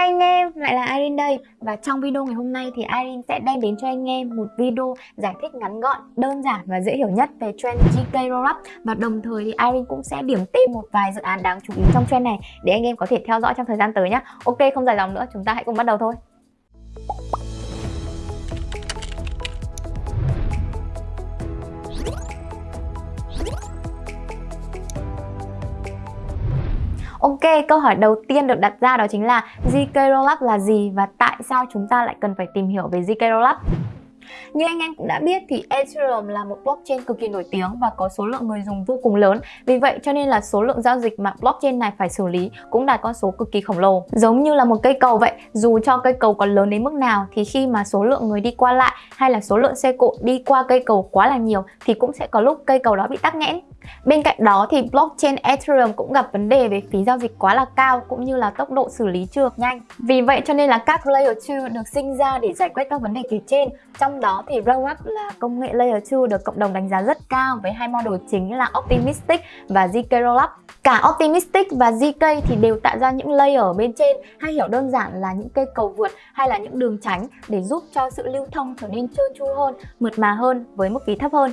Hi anh em, lại là Irene đây. Và trong video ngày hôm nay thì Irene sẽ đem đến cho anh em một video giải thích ngắn gọn, đơn giản và dễ hiểu nhất về trend GK Rollup Và đồng thời thì Irene cũng sẽ điểm tên một vài dự án đáng chú ý trong trend này để anh em có thể theo dõi trong thời gian tới nhé Ok, không dài dòng nữa, chúng ta hãy cùng bắt đầu thôi. Ok, câu hỏi đầu tiên được đặt ra đó chính là ZK Rollup là gì và tại sao chúng ta lại cần phải tìm hiểu về ZK Rollup? Như anh em cũng đã biết thì Ethereum là một blockchain cực kỳ nổi tiếng và có số lượng người dùng vô cùng lớn. Vì vậy cho nên là số lượng giao dịch mà blockchain này phải xử lý cũng đạt con số cực kỳ khổng lồ. Giống như là một cây cầu vậy, dù cho cây cầu có lớn đến mức nào thì khi mà số lượng người đi qua lại hay là số lượng xe cộ đi qua cây cầu quá là nhiều thì cũng sẽ có lúc cây cầu đó bị tắc nghẽn. Bên cạnh đó thì blockchain Ethereum cũng gặp vấn đề về phí giao dịch quá là cao cũng như là tốc độ xử lý chưa được nhanh. Vì vậy cho nên là các Layer 2 được sinh ra để giải quyết các vấn đề kể trên. Trong đó thì Rollup là công nghệ Layer 2 được cộng đồng đánh giá rất cao với hai model chính là Optimistic và ZK Rollup. Cả Optimistic và ZK thì đều tạo ra những layer ở bên trên hay hiểu đơn giản là những cây cầu vượt hay là những đường tránh để giúp cho sự lưu thông trở nên trơn tru hơn, mượt mà hơn với mức phí thấp hơn.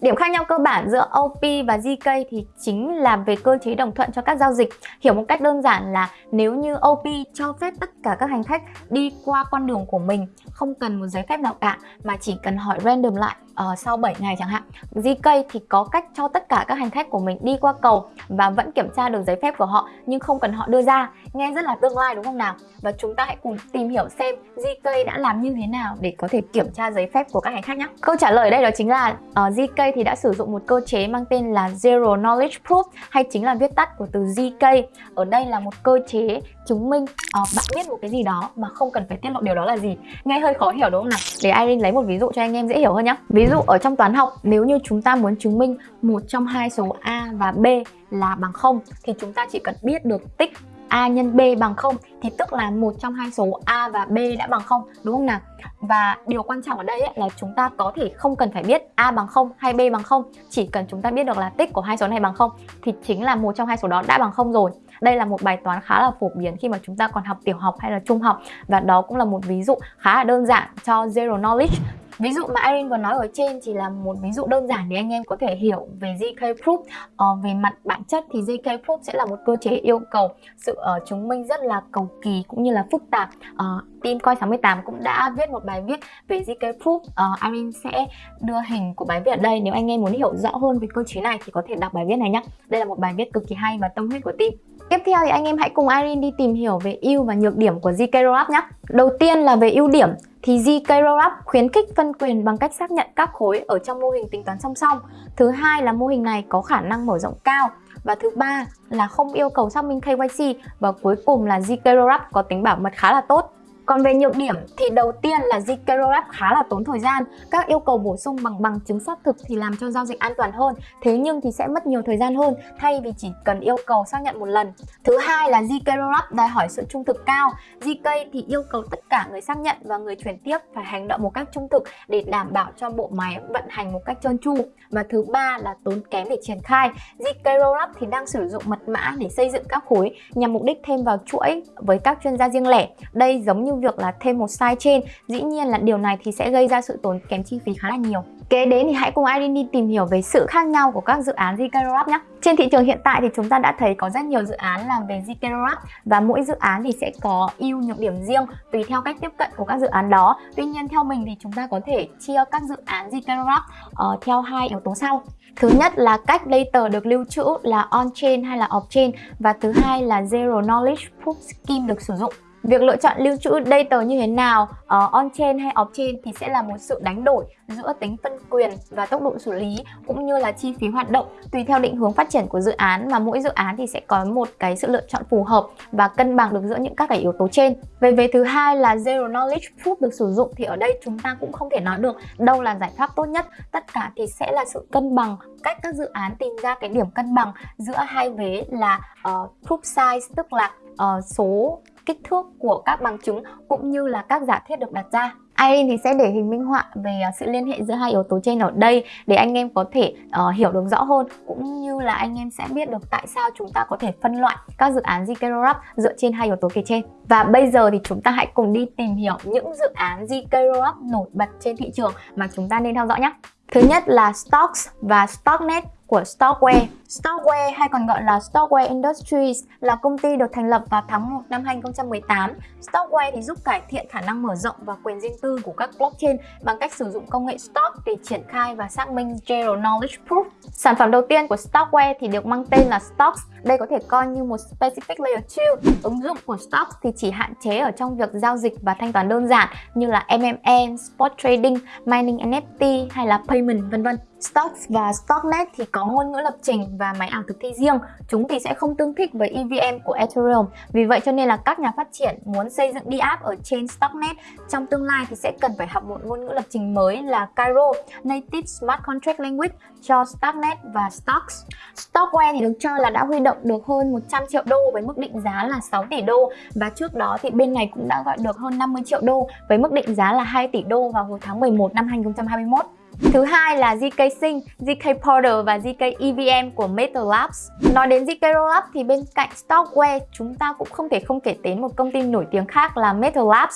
Điểm khác nhau cơ bản giữa OP và GK thì chính là về cơ chế đồng thuận cho các giao dịch. Hiểu một cách đơn giản là nếu như OP cho phép tất cả các hành khách đi qua con đường của mình, không cần một giấy phép nào cả, mà chỉ cần hỏi random lại uh, sau 7 ngày chẳng hạn. ZK thì có cách cho tất cả các hành khách của mình đi qua cầu và vẫn kiểm tra được giấy phép của họ nhưng không cần họ đưa ra. Nghe rất là tương lai đúng không nào? Và chúng ta hãy cùng tìm hiểu xem ZK đã làm như thế nào để có thể kiểm tra giấy phép của các hành khách nhé. Câu trả lời đây đó chính là ờ, uh, ZK thì đã sử dụng một cơ chế mang tên là Zero Knowledge Proof hay chính là viết tắt của từ ZK. Ở đây là một cơ chế chứng minh uh, bạn biết một cái gì đó mà không cần phải tiết lộ điều đó là gì. Nghe hơi khó hiểu đúng không nào? Để Irene lấy một ví dụ cho anh em dễ hiểu hơn nhé. Ví dụ ở trong toán học nếu như chúng ta muốn chứng minh một trong hai số A và B là bằng 0 thì chúng ta chỉ cần biết được tích A nhân B bằng 0 thì tức là một trong hai số A và B đã bằng 0 đúng không nào? Và điều quan trọng ở đây ấy, là chúng ta có thể không cần phải biết A bằng 0 hay B bằng 0 Chỉ cần chúng ta biết được là tích của hai số này bằng 0 Thì chính là một trong hai số đó đã bằng 0 rồi Đây là một bài toán khá là phổ biến khi mà chúng ta còn học tiểu học hay là trung học Và đó cũng là một ví dụ khá là đơn giản cho Zero Knowledge Ví dụ mà Irene vừa nói ở trên chỉ là một ví dụ đơn giản để anh em có thể hiểu về JK Proof. Ờ, Về mặt bản chất thì JK Proof sẽ là một cơ chế yêu cầu sự uh, chứng minh rất là cầu kỳ cũng như là phức tạp. Uh, Team Coi 68 cũng đã viết một bài viết về JK Proof. Uh, Irene sẽ đưa hình của bài viết ở đây. Nếu anh em muốn hiểu rõ hơn về cơ chế này thì có thể đọc bài viết này nhé Đây là một bài viết cực kỳ hay và tâm huyết của team. Tiếp theo thì anh em hãy cùng Irene đi tìm hiểu về ưu và nhược điểm của ZK Rollup nhé Đầu tiên là về ưu điểm, thì ZK Rollup khuyến khích phân quyền bằng cách xác nhận các khối ở trong mô hình tính toán song song. Thứ hai là mô hình này có khả năng mở rộng cao. Và thứ ba là không yêu cầu xác minh KYC và cuối cùng là ZK Rollup có tính bảo mật khá là tốt. Còn về nhược điểm thì đầu tiên là Zcash khá là tốn thời gian. Các yêu cầu bổ sung bằng bằng chứng xác thực thì làm cho giao dịch an toàn hơn. Thế nhưng thì sẽ mất nhiều thời gian hơn, thay vì chỉ cần yêu cầu xác nhận một lần. Thứ hai là Zcash đòi hỏi sự trung thực cao. Zk thì yêu cầu tất cả người xác nhận và người chuyển tiếp phải hành động một cách trung thực để đảm bảo cho bộ máy vận hành một cách trơn tru. Và thứ ba là tốn kém để triển khai. Zk thì đang sử dụng mật mã để xây dựng các khối nhằm mục đích thêm vào chuỗi với các chuyên gia riêng lẻ. Đây giống như việc là thêm một size trên dĩ nhiên là điều này thì sẽ gây ra sự tốn kém chi phí khá là nhiều Kế đến thì hãy cùng Irene đi tìm hiểu về sự khác nhau của các dự án ZK nhé. Trên thị trường hiện tại thì chúng ta đã thấy có rất nhiều dự án làm về ZK và mỗi dự án thì sẽ có ưu nhược điểm riêng tùy theo cách tiếp cận của các dự án đó. Tuy nhiên theo mình thì chúng ta có thể chia các dự án ZK uh, ờ, theo hai yếu tố sau. Thứ nhất là cách data được lưu trữ là on-chain hay là off-chain và thứ hai là Zero Knowledge Proof Scheme được sử dụng. Việc lựa chọn lưu trữ data như thế nào, ờ, uh, on-chain hay off-chain thì sẽ là một sự đánh đổi giữa tính phân quyền và tốc độ xử lý cũng như là chi phí hoạt động tùy theo định hướng phát triển của dự án mà mỗi dự án thì sẽ có một cái sự lựa chọn phù hợp và cân bằng được giữa những các cái yếu tố trên. Về về thứ hai là Zero Knowledge Proof được sử dụng thì ở đây chúng ta cũng không thể nói được đâu là giải pháp tốt nhất. Tất cả thì sẽ là sự cân bằng cách các dự án tìm ra cái điểm cân bằng giữa hai vế là uh, proof size tức là uh, số kích thước của các bằng chứng cũng như là các giả thiết được đặt ra. Irene thì sẽ để hình minh họa về ờ, sự liên hệ giữa hai yếu tố trên ở đây để anh em có thể uh, hiểu được rõ hơn cũng như là anh em sẽ biết được tại sao chúng ta có thể phân loại các dự án ZK Rollup dựa trên hai yếu tố kể trên. Và bây giờ thì chúng ta hãy cùng đi tìm hiểu những dự án ZK Rollup nổi bật trên thị trường mà chúng ta nên theo dõi nhé. Thứ nhất là Stocks và Stocknet của Stockware. Storeware hay còn gọi là Storeware Industries là công ty được thành lập vào tháng 1 năm 2018. Storeware thì giúp cải thiện khả năng mở rộng và quyền riêng tư của các blockchain bằng cách sử dụng công nghệ Stock để triển khai và xác minh Zero Knowledge Proof. Sản phẩm đầu tiên của Storeware thì được mang tên là Stocks. Đây có thể coi như một Specific Layer 2. Ứng dụng của Stocks thì chỉ hạn chế ở trong việc giao dịch và thanh toán đơn giản như là MMM, Spot Trading, Mining NFT hay là Payment vân vân. Stocks và Stocknet thì có ngôn ngữ lập trình và máy ảo thực thi riêng. Chúng thì sẽ không tương thích với EVM của Ethereum. Vì vậy cho nên là các nhà phát triển muốn xây dựng DApp ở trên Stocknet, trong tương lai thì sẽ cần phải học một ngôn ngữ lập trình mới là Cairo, Native Smart Contract Language cho Stocknet và Stocks. Stockware thì được cho là đã huy động được hơn 100 triệu đô với mức định giá là 6 tỷ đô, và trước đó thì bên này cũng đã gọi được hơn 50 triệu đô với mức định giá là 2 tỷ đô vào hồi tháng 11 năm 2021. Thứ hai là ZK Sync, ZK Portal và ZK EVM của Metal Labs. Nói đến ZK Rollup thì bên cạnh Stockware chúng ta cũng không thể không kể đến một công ty nổi tiếng khác là Metal Labs.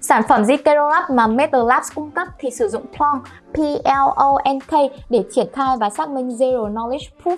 Sản phẩm ZK Rollup mà Metal Labs cung cấp thì sử dụng Plonk, P-L-O-N-K để triển khai và xác minh Zero Knowledge Proof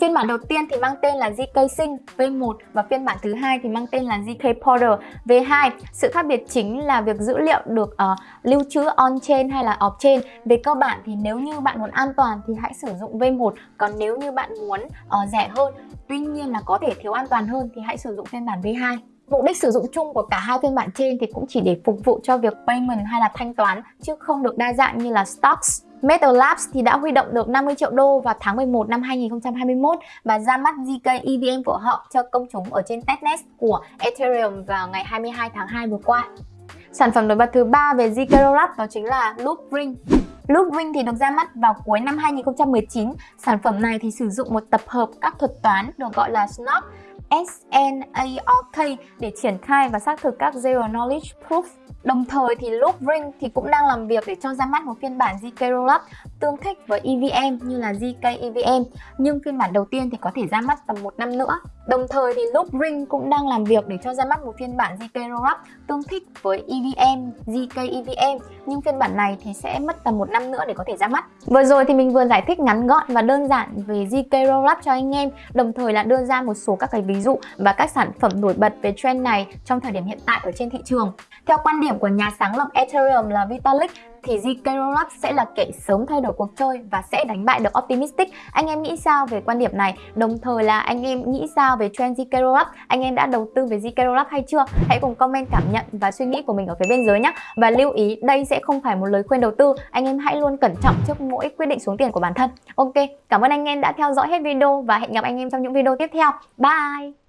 Phiên bản đầu tiên thì mang tên là ZK Sync V1 và phiên bản thứ hai thì mang tên là ZK Portal V2. Sự khác biệt chính là việc dữ liệu được uh, lưu trữ on-chain hay là off-chain. Về cơ bản thì nếu như bạn muốn an toàn thì hãy sử dụng V1, còn nếu như bạn muốn uh, rẻ hơn, tuy nhiên là có thể thiếu an toàn hơn thì hãy sử dụng phiên bản V2. Mục đích sử dụng chung của cả hai phiên bản trên thì cũng chỉ để phục vụ cho việc payment hay là thanh toán, chứ không được đa dạng như là stocks. Metal Labs thì đã huy động được 50 triệu đô vào tháng 11 năm 2021 và ra mắt ZK EVM của họ cho công chúng ở trên testnet của Ethereum vào ngày 22 tháng 2 vừa qua. Sản phẩm nổi bật thứ ba về ZK Labs đó chính là Loopring. Loopring thì được ra mắt vào cuối năm 2019. Sản phẩm này thì sử dụng một tập hợp các thuật toán được gọi là SNOP SNARK để triển khai và xác thực các Zero Knowledge Proof. Đồng thời thì Loopring thì cũng đang làm việc để cho ra mắt một phiên bản ZK Rollup tương thích với EVM như là ZK EVM nhưng phiên bản đầu tiên thì có thể ra mắt tầm một năm nữa. Đồng thời thì Loopring cũng đang làm việc để cho ra mắt một phiên bản ZK Rollup tương thích với EVM, ZK EVM nhưng phiên bản này thì sẽ mất tầm một năm nữa để có thể ra mắt. Vừa rồi thì mình vừa giải thích ngắn gọn và đơn giản về ZK Rollup cho anh em đồng thời là đưa ra một số các cái ví dụ và các sản phẩm nổi bật về trend này trong thời điểm hiện tại ở trên thị trường. Theo quan điểm của nhà sáng lập Ethereum là Vitalik thì ZK Rollup sẽ là kẻ sớm thay đổi cuộc chơi và sẽ đánh bại được Optimistic. Anh em nghĩ sao về quan điểm này? Đồng thời là anh em nghĩ sao về trend ZK Rollup? Anh em đã đầu tư về ZK Rollup hay chưa? Hãy cùng comment cảm nhận và suy nghĩ của mình ở phía bên dưới nhé. Và lưu ý đây sẽ không phải một lời khuyên đầu tư. Anh em hãy luôn cẩn trọng trước mỗi quyết định xuống tiền của bản thân. Ok, cảm ơn anh em đã theo dõi hết video và hẹn gặp anh em trong những video tiếp theo. Bye!